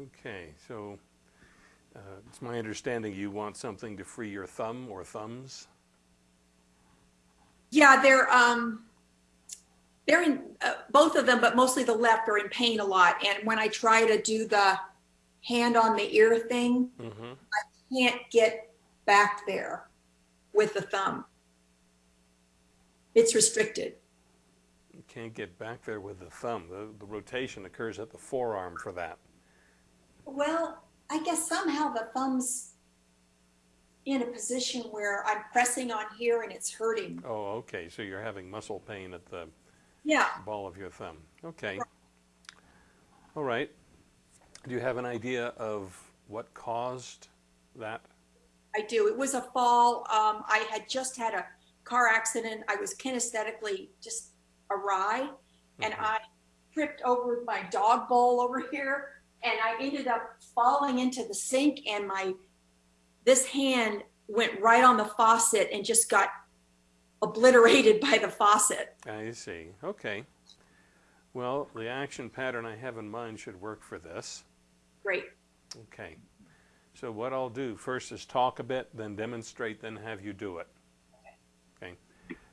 Okay, so uh, it's my understanding you want something to free your thumb or thumbs? Yeah, they're um, they're in uh, both of them, but mostly the left are in pain a lot. And when I try to do the hand on the ear thing, Mm-hmm. can't get back there with the thumb. It's restricted. You can't get back there with the thumb. The, the rotation occurs at the forearm for that. Well, I guess somehow the thumb's in a position where I'm pressing on here and it's hurting. Oh, okay, so you're having muscle pain at the Yeah. ball of your thumb. Okay. All right. Do you have an idea of what caused that? I do. It was a fall. Um, I had just had a car accident. I was kinesthetically just awry, and Mhm. I tripped over my dog bowl over here, and I ended up falling into the sink, and my this hand went right on the faucet and just got obliterated by the faucet. I see. Okay. Well, the action pattern I have in mind should work for this. Great. Okay. So what I'll do first is talk a bit, then demonstrate, then have you do it. Okay.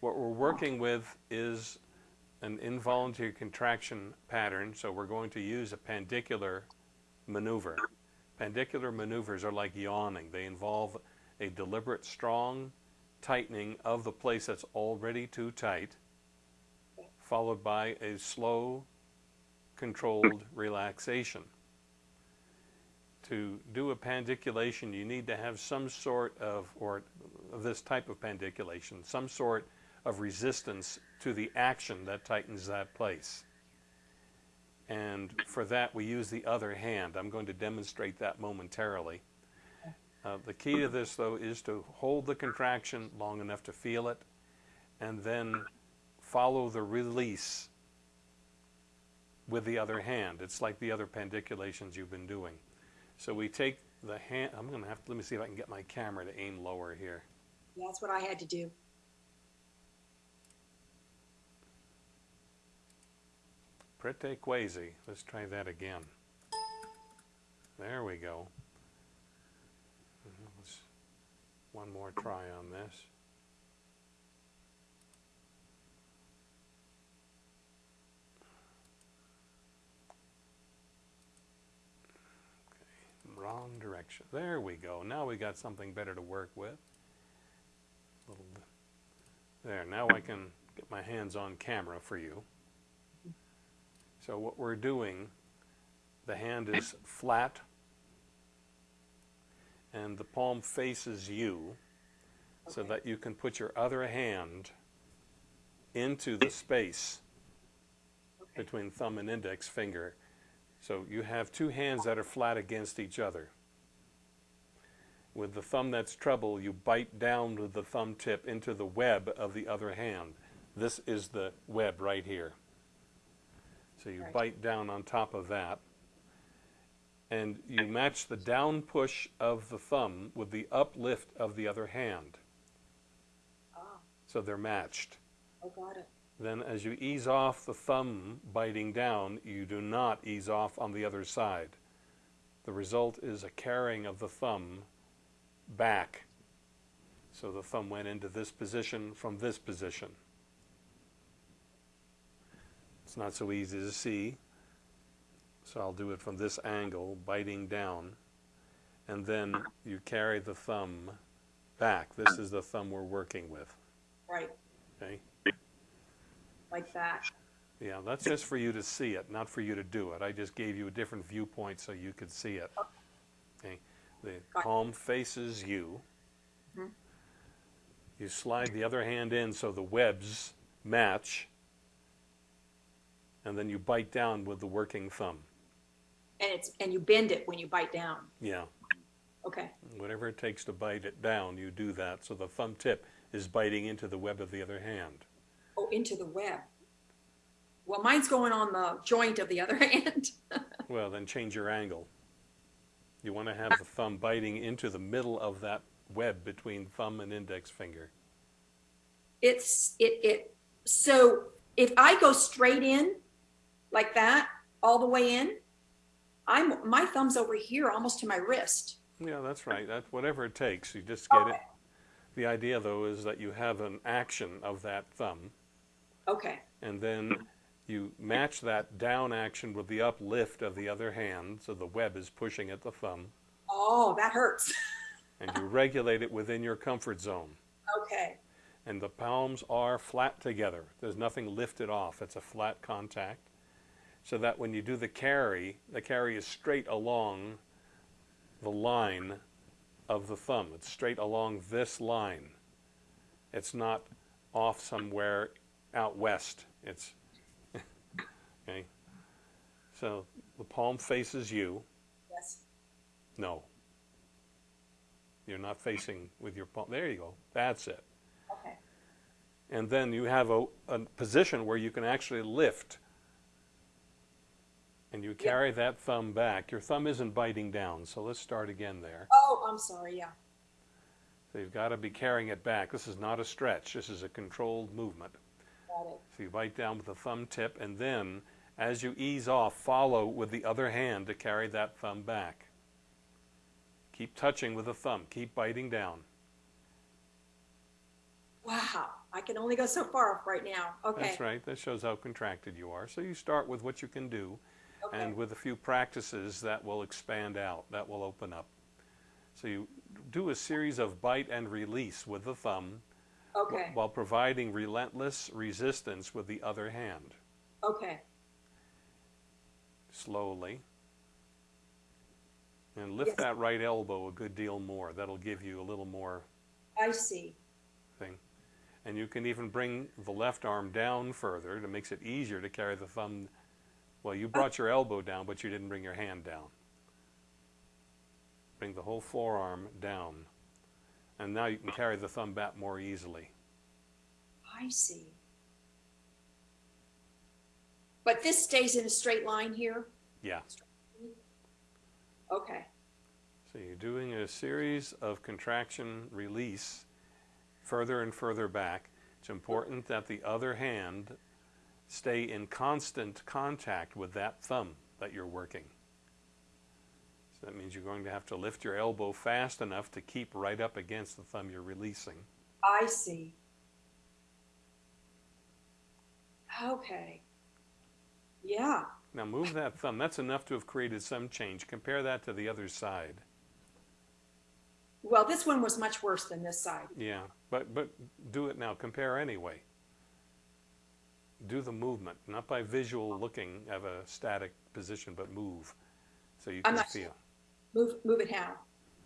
What we're working with is an involuntary contraction pattern, so we're going to use a pandicular maneuver. Pandicular maneuvers are like yawning. They involve a deliberate, strong tightening of the place that's already too tight, followed by a slow, controlled relaxation to do a pandiculation, you need to have some sort of, or this type of pandiculation, some sort of resistance to the action that tightens that place. And for that, we use the other hand. I'm going to demonstrate that momentarily. Uh, the key to this, though, is to hold the contraction long enough to feel it, and then follow the release with the other hand. It's like the other pandiculations you've been doing. So we take the hand, I'm going to have to, let me see if I can get my camera to aim lower here. That's what I had to do. Prete quasi. Let's try that again. There we go. Mhm, let's- One more try on this. Wrong direction. There we go. Now we got something better to work with. Little. There, now I can get my hands on camera for you. So what we're doing, the hand is flat and the palm faces you so Okay. that you can put your other hand into the space Okay. between thumb and index finger. So you have two hands that are flat against each other. With the thumb that's treble, you bite down with the thumb tip into the web of the other hand. This is the web right here. So you Right. bite down on top of that. And you match the down push of the thumb with the uplift of the other hand. Oh, So they're matched. oh, got it. Then as you ease off the thumb biting down, you do not ease off on the other side. The result is a carrying of the thumb back. So the thumb went into this position from this position. It's not so easy to see. So I'll do it from this angle, biting down. And then you carry the thumb back. This is the thumb we're working with. Right, Okay? like that. Yeah, that's just for you to see it, not for you to do it. I just gave you a different viewpoint so you could see it. Okay, the palm faces you. Mhm. You slide the other hand in so the webs match, and then you bite down with the working thumb. And it's and you bend it when you bite down. Yeah, Okay. whatever it takes to bite it down, you do that. So the thumb tip is biting into the web of the other hand. Oh, into the web. Well, mine's going on the joint of the other hand. Well, then change your angle. You want to have the thumb biting into the middle of that web between thumb and index finger. it's it it so if I go straight in like that all the way in, I'm, my thumb's over here, almost to my wrist. Yeah, that's right. That's whatever it takes. You just oh, get it. The idea, though, is that you have an action of that thumb, Okay, and then you match that down action with the uplift of the other hand, so the web is pushing at the thumb, oh, that hurts. and you regulate it within your comfort zone. Okay, And the palms are flat together. There's nothing lifted off. It's a flat contact. So that when you do the carry, the carry is straight along the line of the thumb. It's straight along this line. It's not off somewhere out west. It's okay. So the palm faces you. yes, No. You're not facing with your palm. There you go. That's it. okay, And then you have a, a position where you can actually lift. And you carry that thumb back. Your thumb isn't biting down, so let's start again there. oh, I'm sorry, yeah, So you've got to be carrying it back. This is not a stretch, this is a controlled movement. got it. So you bite down with the thumb tip, and then as you ease off, follow with the other hand to carry that thumb back. Keep touching with the thumb, keep biting down. Wow, I can only go so far right now, okay, That's right, that shows how contracted you are. So you start with what you can do. Okay, And with a few practices, that will expand out, that will open up. So you do a series of bite and release with the thumb okay, while providing relentless resistance with the other hand, okay, slowly. And lift Yes. that right elbow a good deal more. That'll give you a little more I see, thing. And you can even bring the left arm down further. It makes it easier to carry the thumb. Well, you brought your elbow down, but you didn't bring your hand down. Bring the whole forearm down. And now you can carry the thumb back more easily. I see. But this stays in a straight line here? Yeah. Okay, So you're doing a series of contraction release further and further back. It's important that the other hand stay in constant contact with that thumb that you're working. So that means you're going to have to lift your elbow fast enough to keep right up against the thumb you're releasing. I see. Okay. Yeah, Now move that thumb. That's enough to have created some change. Compare that to the other side. well, this one was much worse than this side. Yeah, but but do it now. Compare anyway. Do the movement, not by visual looking of a static position, but move, so you I'm can not- feel. Move, move it how?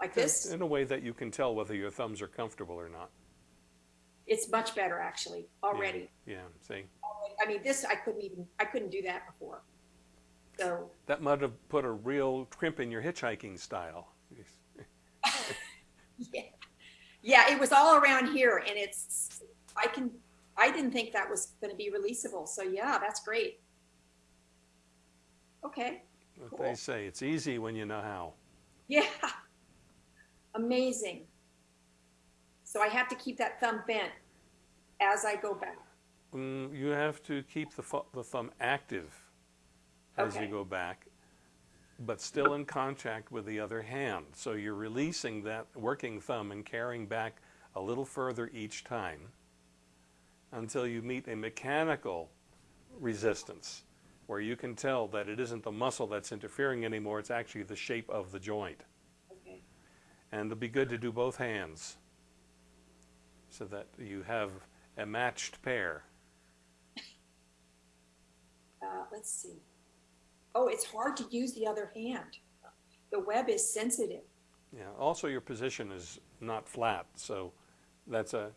Like this? In a way that you can tell whether your thumbs are comfortable or not. It's much better actually, already. Yeah. See, I mean, this, I couldn't even, I couldn't do that before. So, that might have put a real crimp in your hitchhiking style. yeah. Yeah, it was all around here and it's, I can, I didn't think that was gonna be releasable. So yeah, that's great. Okay, What they say, it's easy when you know how. yeah. Amazing. So I have to keep that thumb bent as I go back. Mm, you have to keep the, the thumb active as Okay. you go back, but still in contact with the other hand. So you're releasing that working thumb and carrying back a little further each time until you meet a mechanical resistance where you can tell that it isn't the muscle that's interfering anymore, it's actually the shape of the joint. Okay. And it'll be good to do both hands so that you have a matched pair. Uh, let's see. Oh, it's hard to use the other hand. The web is sensitive. Yeah, also your position is not flat, so that's a.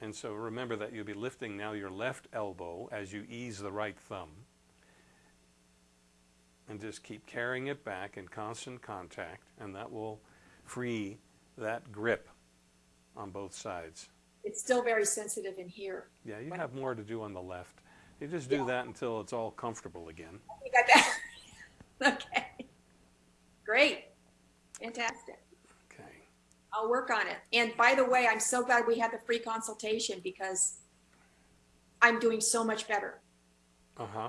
And so remember that you'll be lifting now your left elbow as you ease the right thumb. And just keep carrying it back in constant contact, and that will free that grip on both sides. It's still very sensitive in here. Yeah, you have more to do on the left. You just do Yeah. that until it's all comfortable again. Think I bet. okay. Great. Fantastic. I'll work on it. And by the way, I'm so glad we had the free consultation because I'm doing so much better. Uh-huh.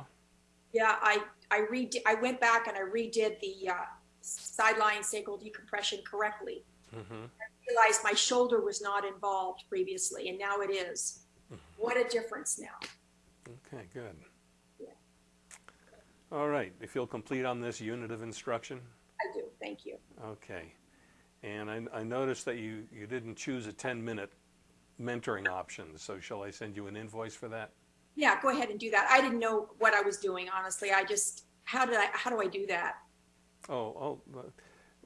Yeah, I I read I went back and I redid the, uh, sideline sacral decompression correctly. Mm -hmm. I Realized my shoulder was not involved previously and now it is. What a difference now. Okay, good. Yeah. All right, you feel complete on this unit of instruction? I do, thank you. Okay. And I, I noticed that you, you didn't choose a 10-minute mentoring option, so shall I send you an invoice for that? Yeah, go ahead and do that. I didn't know what I was doing, honestly. I just, how did I, how do I do that? Oh, oh,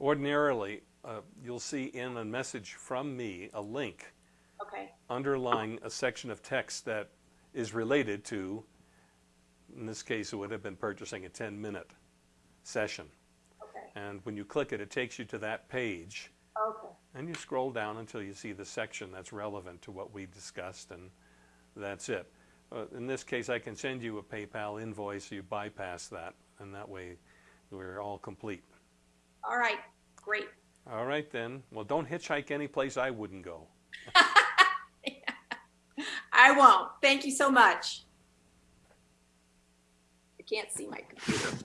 ordinarily, uh, you'll see in a message from me a link Okay, underlying a section of text that is related to, in this case, it would have been purchasing a 10-minute session. And when you click it, it takes you to that page, okay. and you scroll down until you see the section that's relevant to what we discussed, and that's it. Uh, in this case, I can send you a PayPal invoice, So you bypass that, and that way we're all complete. All right, great. All right then. Well, don't hitchhike any place I wouldn't go. I won't. Thank you so much. I can't see my computer.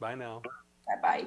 Bye now. Bye-bye.